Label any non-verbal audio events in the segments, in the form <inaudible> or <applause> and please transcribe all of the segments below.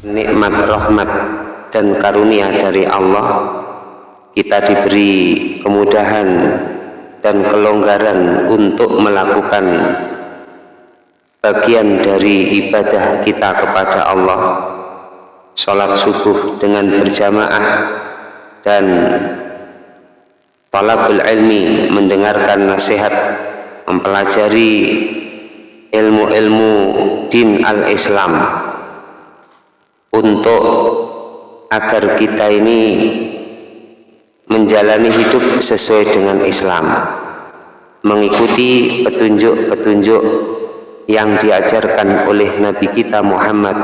nikmat rahmat dan karunia dari Allah. Kita diberi kemudahan dan kelonggaran untuk melakukan bagian dari ibadah kita kepada Allah. Sholat subuh dengan berjamaah dan talabul ilmi mendengarkan nasihat mempelajari ilmu-ilmu din al-islam untuk agar kita ini menjalani hidup sesuai dengan Islam. Mengikuti petunjuk-petunjuk yang diajarkan oleh Nabi kita Muhammad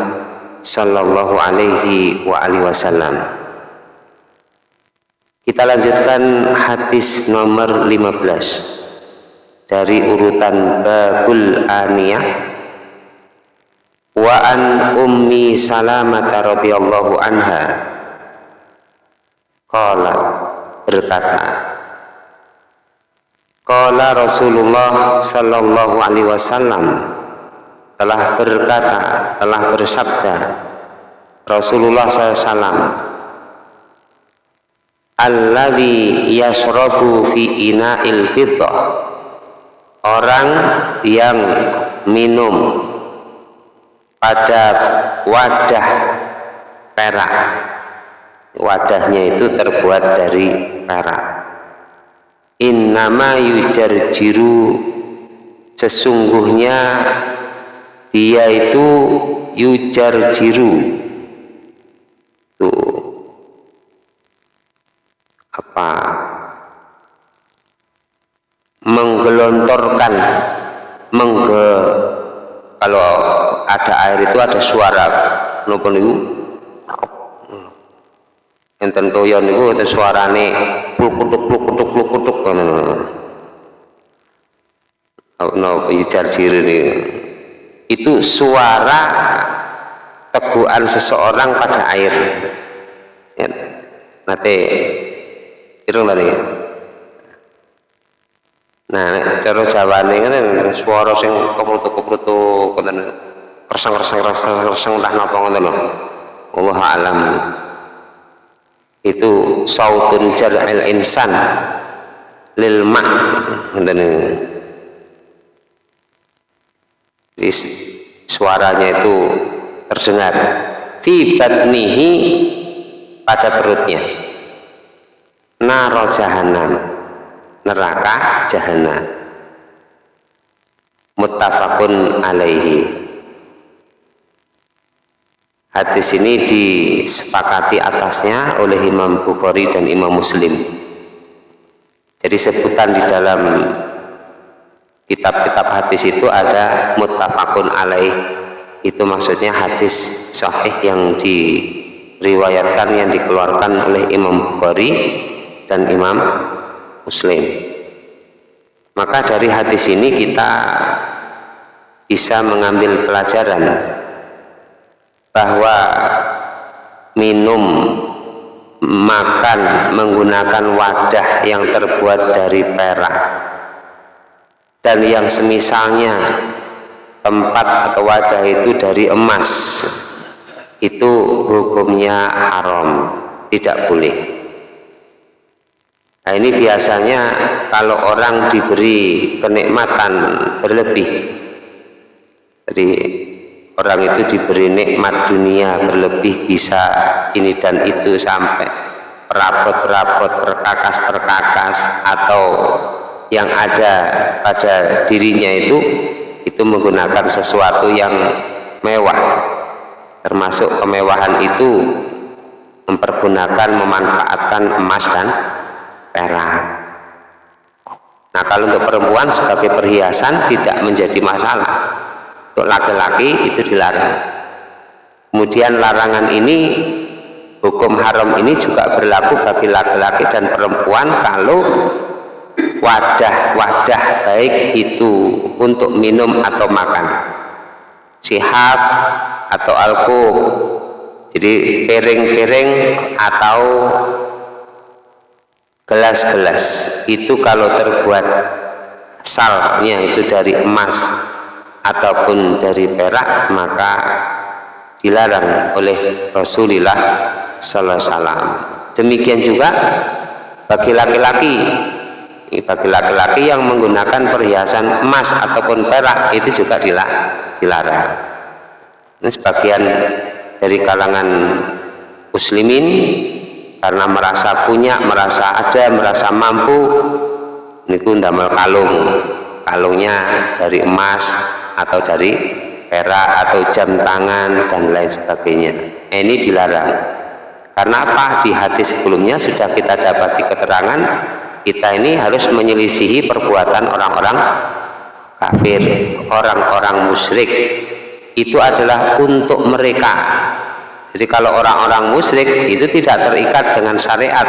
sallallahu alaihi wa alihi wasallam. Kita lanjutkan hadis nomor 15 dari urutan babul aniyah wa an ummi salamah radhiyallahu anha. Qala berkata Qala Rasulullah sallallahu alaihi wasallam telah berkata, telah bersabda Rasulullah SAW Alladhi yashrabu fi ina'il fiddah. Orang yang minum pada wadah perak. Wadahnya itu terbuat dari perak. Innama yujarjiru sesungguhnya dia itu yujarjiru tuh apa menggelontorkan mengge kalau ada air itu ada suara. Nopo niku enten toyon niku enten suarane plukutuk plukutuk plukutuk ngono no ijar ini itu suara teguhan seseorang pada air. Ya. nanti irung nah cara jawane kan suara sing keprutuk-keprutuk ngoten kersang-kersang kersang-kersang entah napa ngoten lho. Allah alam. Itu sautun jar'il insan lil ma' suaranya itu terdengar. Fi batnihi pada perutnya. Naro jahanam neraka jahanam muttafaqun alaihi Hadis ini disepakati atasnya oleh Imam Bukhari dan Imam Muslim. Jadi sebutan di dalam kitab-kitab hadis itu ada muttafaqun alaih. Itu maksudnya hadis sahih yang diriwayatkan yang dikeluarkan oleh Imam Bukhari dan Imam Muslim. Maka dari hadis ini kita bisa mengambil pelajaran bahwa minum makan menggunakan wadah yang terbuat dari perak. Dan yang semisalnya tempat atau wadah itu dari emas. Itu hukumnya haram tidak boleh. Nah ini biasanya kalau orang diberi kenikmatan berlebih. Jadi orang itu diberi nikmat dunia berlebih bisa ini dan itu sampai perabot-perabot perkakas-perkakas atau yang ada pada dirinya itu itu menggunakan sesuatu yang mewah. Termasuk kemewahan itu mempergunakan memanfaatkan emas dan perak. Nah kalau untuk perempuan sebagai perhiasan tidak menjadi masalah untuk laki-laki itu dilarang. Kemudian larangan ini hukum haram ini juga berlaku bagi laki-laki dan perempuan kalau wadah-wadah baik itu untuk minum atau makan. Sihab atau alkohol. Jadi piring-piring atau gelas-gelas. Itu kalau terbuat salnya itu dari emas ataupun dari perak maka dilarang oleh Rasulullah sallallahu alaihi wasallam. Demikian juga bagi laki-laki. Bagi laki-laki yang menggunakan perhiasan emas ataupun perak itu juga dilarang. Ini sebagian dari kalangan muslimin karena merasa punya, merasa ada, merasa mampu. Niku ndamel kalung. Kalungnya dari emas atau dari perak atau jam tangan dan lain sebagainya. Ini dilarang. Karena apa? Di hati sebelumnya sudah kita dapati keterangan kita ini harus menyelisihi perbuatan orang-orang kafir orang-orang musyrik. Itu adalah untuk mereka. Jadi kalau orang-orang musyrik itu tidak terikat dengan syariat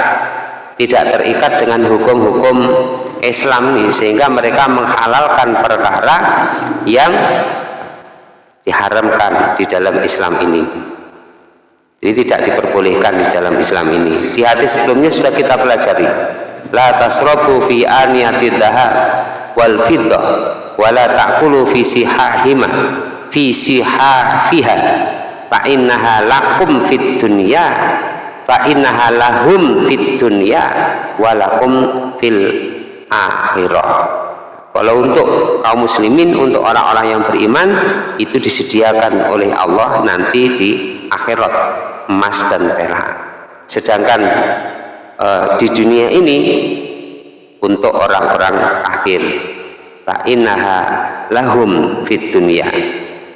tidak terikat dengan hukum-hukum Islam ini sehingga mereka menghalalkan perkara yang diharamkan di dalam Islam ini. Jadi tidak diperbolehkan di dalam Islam ini. Di hadis sebelumnya sudah kita pelajari. La tasrabu fi aniyatid wal fiddah wala ta'kulu fi sihahima fi sihafiha. Fa innaha lakum fid dunya fa innaha lahum fid dunya walakum fil akhirah. Kalau untuk kaum muslimin untuk orang-orang yang beriman itu disediakan oleh Allah nanti di akhirat emas dan perak. Sedangkan uh, di dunia ini untuk orang-orang kafir fa innaha lahum fid dunya.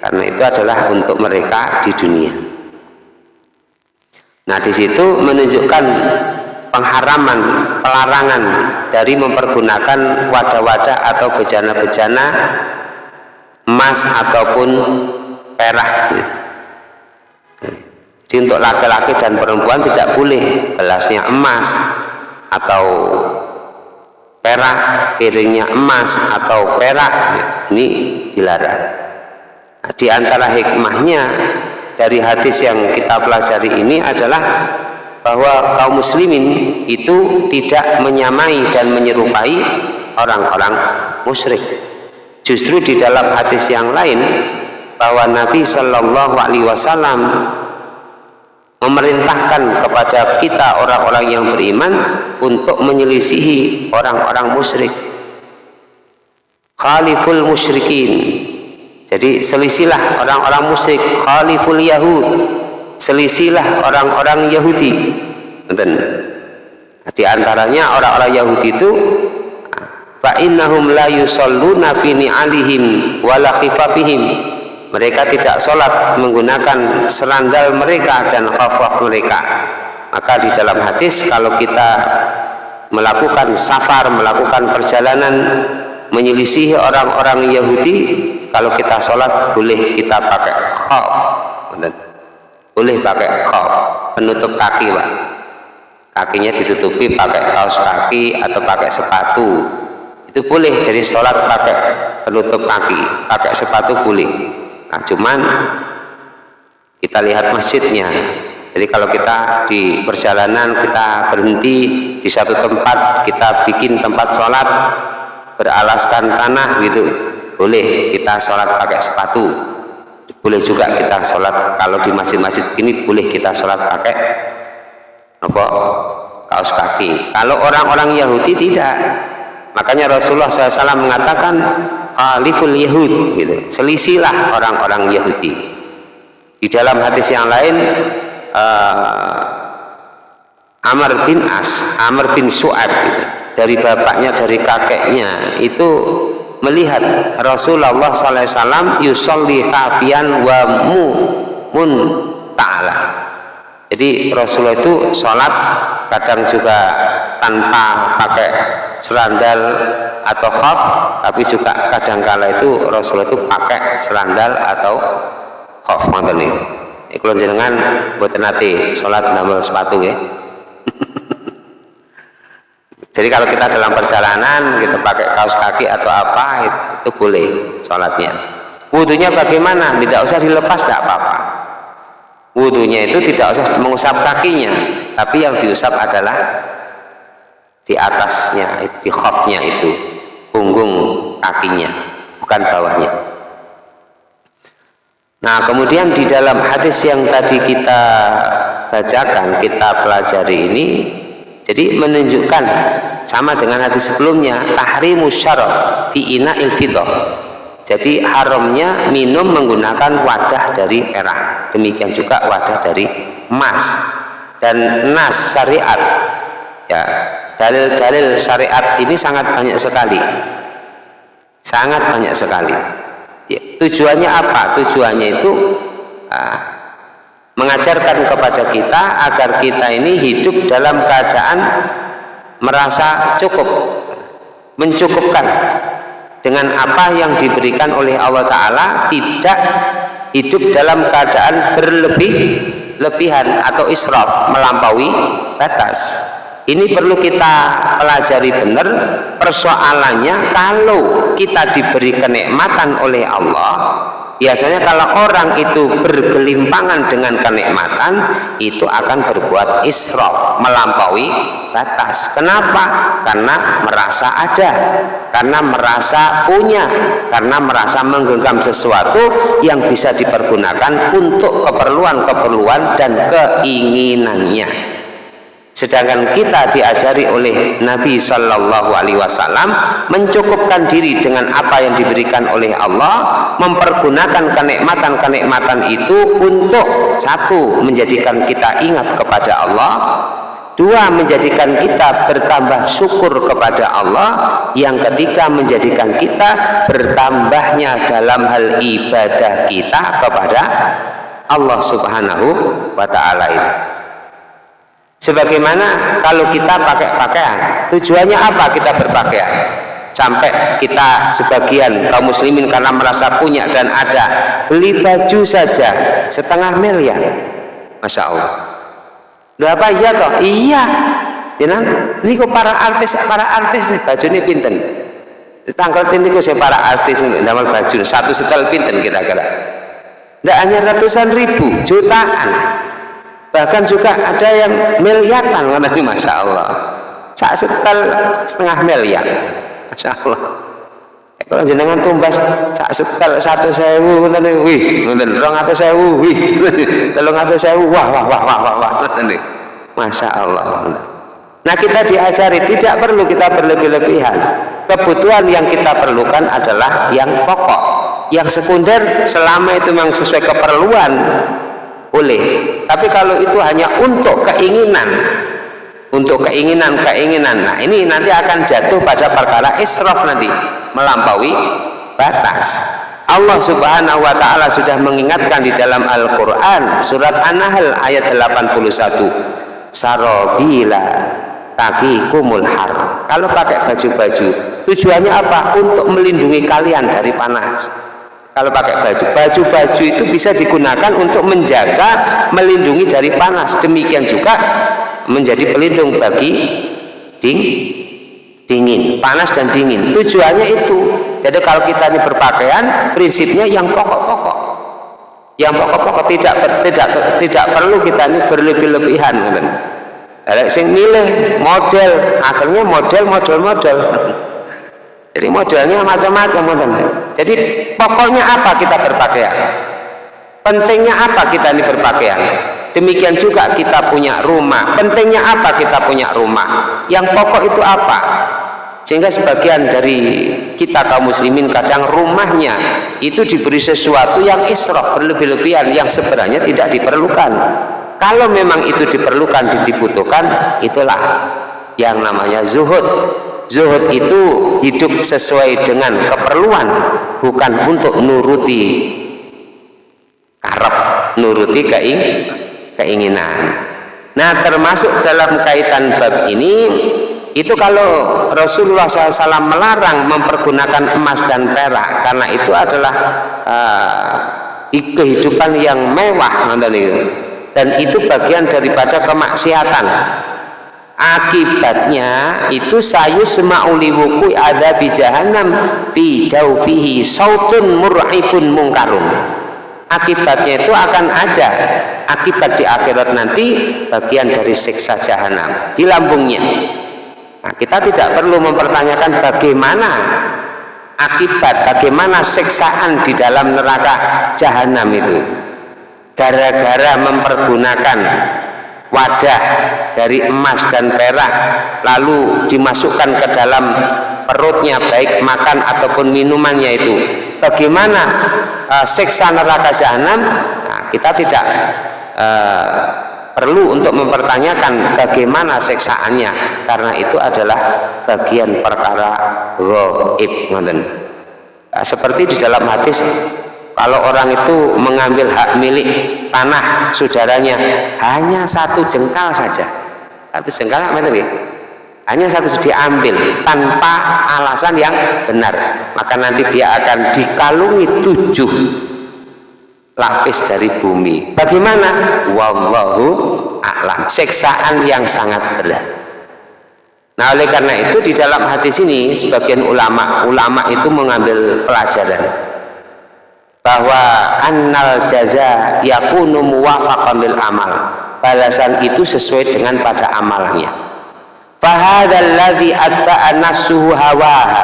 Karena itu adalah untuk mereka di dunia. Nah, di situ menunjukkan pengharaman, pelarangan dari mempergunakan wadah-wadah atau bejana-bejana emas ataupun perak. Jadi untuk laki-laki dan perempuan tidak boleh gelasnya emas atau perak, piringnya emas atau perak. Ini dilarang. Nah, di antara hikmahnya dari hadis yang kita pelajari ini adalah bahwa kaum muslimin itu tidak menyamai dan menyerupai orang-orang musyrik. Justru di dalam hadis yang lain bahwa Nabi Shallallahu Alaihi Wasallam memerintahkan kepada kita orang-orang yang beriman untuk menyelisihi orang-orang musyrik. Khaliful musyrikin. Jadi selisilah orang-orang musyrik khaliful yahud. Selisilah orang-orang Yahudi. Betul. Di antaranya orang-orang Yahudi itu fa innahum la yusalluna fi ni'alihim wala khifafihim. Mereka tidak sholat menggunakan serandal mereka dan khafaf mereka. Maka di dalam hadis kalau kita melakukan safar, melakukan perjalanan menyelisihi orang-orang Yahudi kalau kita sholat boleh kita pakai khaf boleh pakai khaf penutup kaki pak. Kakinya ditutupi pakai kaos kaki atau pakai sepatu. Itu boleh jadi sholat pakai penutup kaki. Pakai sepatu boleh. Nah cuman kita lihat masjidnya. Jadi kalau kita di perjalanan kita berhenti di satu tempat kita bikin tempat sholat beralaskan tanah gitu boleh kita sholat pakai sepatu boleh juga kita sholat. Kalau di masjid-masjid ini boleh kita sholat pakai apa kaos kaki. Kalau orang-orang Yahudi tidak. Makanya Rasulullah SAW mengatakan khaliful Yahud gitu. Selisilah orang-orang Yahudi. Di dalam hadis yang lain uh, Amr bin As Amr bin Su'ad gitu. Dari bapaknya dari kakeknya itu melihat Rasulullah SAW yusolli khafian wa mu mun ta'ala. Jadi Rasulullah itu sholat kadang juga tanpa pakai serandal atau khaf tapi juga kadang kala itu Rasulullah itu pakai serandal atau khaf mantan nih kalau jenengan buat nanti sholat namanya sepatu ya <laughs> jadi kalau kita dalam perjalanan kita pakai kaos kaki atau apa itu boleh sholatnya. Wudhunya bagaimana? Tidak usah dilepas, tidak apa-apa. Wudhunya itu tidak usah mengusap kakinya, tapi yang diusap adalah di atasnya, di khofnya itu, punggung kakinya, bukan bawahnya. Nah kemudian di dalam hadis yang tadi kita bacakan, kita pelajari ini jadi menunjukkan sama dengan hadis sebelumnya tahrimu syarab fi ina ilfidah jadi haramnya minum menggunakan wadah dari perak demikian juga wadah dari emas. Dan nas syariat. Ya dalil-dalil syariat ini sangat banyak sekali. Sangat banyak sekali. Ya, tujuannya apa? Tujuannya itu uh, mengajarkan kepada kita agar kita ini hidup dalam keadaan merasa cukup mencukupkan dengan apa yang diberikan oleh Allah Ta'ala tidak hidup dalam keadaan berlebih lebihan atau israf melampaui batas. Ini perlu kita pelajari benar persoalannya kalau kita diberi kenikmatan oleh Allah biasanya kalau orang itu bergelimpangan dengan kenikmatan itu akan berbuat israf melampaui batas kenapa? karena merasa ada karena merasa punya karena merasa menggenggam sesuatu yang bisa dipergunakan untuk keperluan-keperluan dan keinginannya Sedangkan kita diajari oleh Nabi Shallallahu Alaihi Wasallam mencukupkan diri dengan apa yang diberikan oleh Allah, mempergunakan kenikmatan-kenikmatan itu untuk satu menjadikan kita ingat kepada Allah, dua menjadikan kita bertambah syukur kepada Allah, yang ketiga menjadikan kita bertambahnya dalam hal ibadah kita kepada Allah Subhanahu wa Ta'ala ini sebagaimana kalau kita pakai pakaian. Tujuannya apa kita berpakaian? Sampai kita sebagian kaum muslimin karena merasa punya dan ada. Beli baju saja setengah miliar. Masya Allah. Udah apa iya toh? Iya. Ya ini kok para artis para artis nih baju ini pinten? Tanggal ini kok saya para artis ini? Dalam baju satu setel pinten kira-kira? Tidak hanya ratusan ribu jutaan bahkan juga ada yang miliaran nanti masya Allah. Sak setel setengah miliar. Masya Allah. Kalau jenengan tumbas sak setel satu sewu nanti wih nanti rong atau sewu wih. <laughs> Telung atau sewu wah wah wah wah wah wah. Nanti masya Allah nah kita diajari tidak perlu kita berlebih-lebihan. Kebutuhan yang kita perlukan adalah yang pokok. Yang sekunder selama itu memang sesuai keperluan boleh. Tapi kalau itu hanya untuk keinginan. Untuk keinginan-keinginan nah ini nanti akan jatuh pada perkara israf nanti. Melampaui batas. Allah subhanahu wa ta'ala sudah mengingatkan di dalam Al-Quran surat An-Nahl ayat 81 sarobila takikumul har. Kalau pakai baju-baju tujuannya apa? untuk melindungi kalian dari panas kalau pakai baju baju-baju itu bisa digunakan untuk menjaga melindungi dari panas. Demikian juga menjadi pelindung bagi ding, dingin panas dan dingin. Tujuannya itu. Jadi kalau kita ini berpakaian prinsipnya yang pokok-pokok. Yang pokok-pokok tidak tidak tidak perlu kita ini berlebih-lebihan sing milih model akhirnya model model model <laughs> jadi modelnya macam-macam jadi pokoknya apa kita berpakaian? Pentingnya apa kita ini berpakaian? Demikian juga kita punya rumah. Pentingnya apa kita punya rumah? Yang pokok itu apa? Sehingga sebagian dari kita kaum muslimin kadang rumahnya itu diberi sesuatu yang israf berlebih-lebihan yang sebenarnya tidak diperlukan. Kalau memang itu diperlukan dibutuhkan itulah yang namanya zuhud zuhud itu hidup sesuai dengan keperluan bukan untuk nuruti karep nuruti keing keinginan. Nah termasuk dalam kaitan bab ini itu kalau Rasulullah SAW melarang mempergunakan emas dan perak karena itu adalah uh, kehidupan yang mewah dan itu bagian daripada kemaksiatan akibatnya itu sayu sema'uli wuku ada di jahannam fi jaufihi sautun mur'ibun mungkarun. Akibatnya itu akan ada akibat di akhirat nanti bagian dari siksa jahanam di lambungnya. Nah, kita tidak perlu mempertanyakan bagaimana akibat bagaimana siksaan di dalam neraka jahanam itu. Gara-gara mempergunakan wadah dari emas dan perak lalu dimasukkan ke dalam perutnya baik makan ataupun minumannya itu. Bagaimana uh, siksa neraka jahanam? Nah, kita tidak uh, perlu untuk mempertanyakan bagaimana siksaannya karena itu adalah bagian perkara gaib nah, seperti di dalam hadis kalau orang itu mengambil hak milik tanah saudaranya hanya satu jengkal saja. Satu jengkal apa tadi hanya satu diambil tanpa alasan yang benar. Maka nanti dia akan dikalungi tujuh lapis dari bumi. Bagaimana? Wallahu a'lam. Seksaan yang sangat berat. Nah oleh karena itu di dalam hati sini sebagian ulama ulama itu mengambil pelajaran bahwa annal jaza yakunu muwafaqan bil amal. Balasan itu sesuai dengan pada amalnya. Fahadzal ladzi atba'a nafsuhu hawaha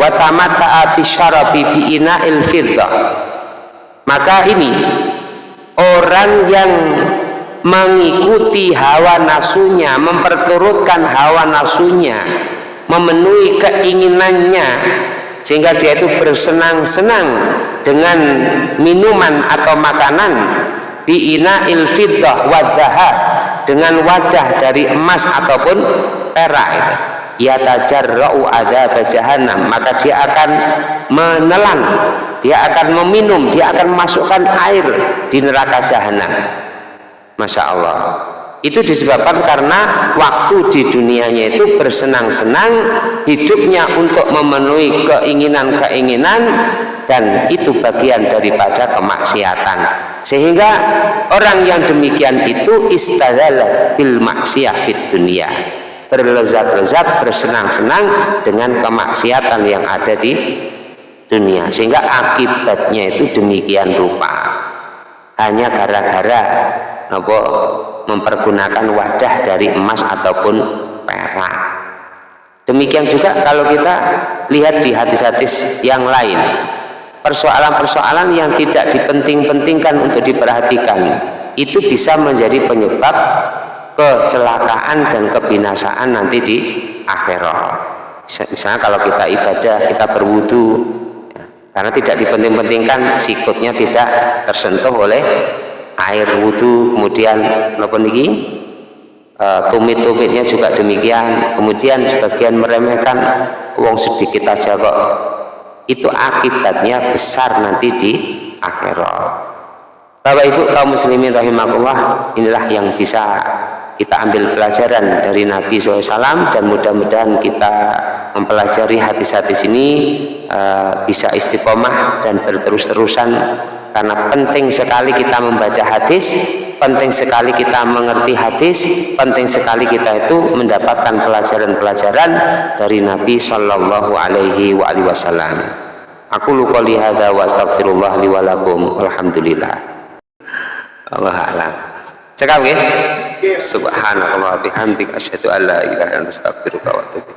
wa tamatta'a bi syarabi bi ina'il fiddah maka ini orang yang mengikuti hawa nafsunya memperturutkan hawa nafsunya memenuhi keinginannya sehingga dia itu bersenang-senang dengan minuman atau makanan. Biina ilfiddah wadzaha. Dengan wadah dari emas ataupun perak itu. Yatajarra'u adzab jahannam. Maka dia akan menelan. Dia akan meminum. Dia akan memasukkan air di neraka jahanam Masya Allah itu disebabkan karena waktu di dunianya itu bersenang-senang hidupnya untuk memenuhi keinginan-keinginan dan itu bagian daripada kemaksiatan. Sehingga orang yang demikian itu istadala bil maksiyah fit dunia. Berlezat-lezat bersenang-senang dengan kemaksiatan yang ada di dunia. Sehingga akibatnya itu demikian rupa. Hanya gara-gara apa mempergunakan wadah dari emas ataupun perak. Demikian juga kalau kita lihat di hadis-hadis yang lain persoalan-persoalan yang tidak dipenting-pentingkan untuk diperhatikan itu bisa menjadi penyebab kecelakaan dan kebinasaan nanti di akhirat. Misalnya kalau kita ibadah kita berwudu ya, karena tidak dipenting-pentingkan sikutnya tidak tersentuh oleh air wudhu kemudian apa niki? E, tumit-tumitnya juga demikian. Kemudian sebagian meremehkan uang sedikit aja kok. Itu akibatnya besar nanti di akhirat. Bapak Ibu kaum muslimin rahimakumullah inilah yang bisa kita ambil pelajaran dari Nabi SAW dan mudah-mudahan kita mempelajari hadis-hadis ini uh, bisa istiqomah dan berterus-terusan karena penting sekali kita membaca hadis penting sekali kita mengerti hadis penting sekali kita itu mendapatkan pelajaran-pelajaran dari Nabi Shallallahu Alaihi Wasallam. Aku lupa lihada wa astagfirullah liwalakum alhamdulillah. Allah alam. Cekap ya subhanallah bihamdik asyhadu an la ilaha illa astaghfiruka wa atubu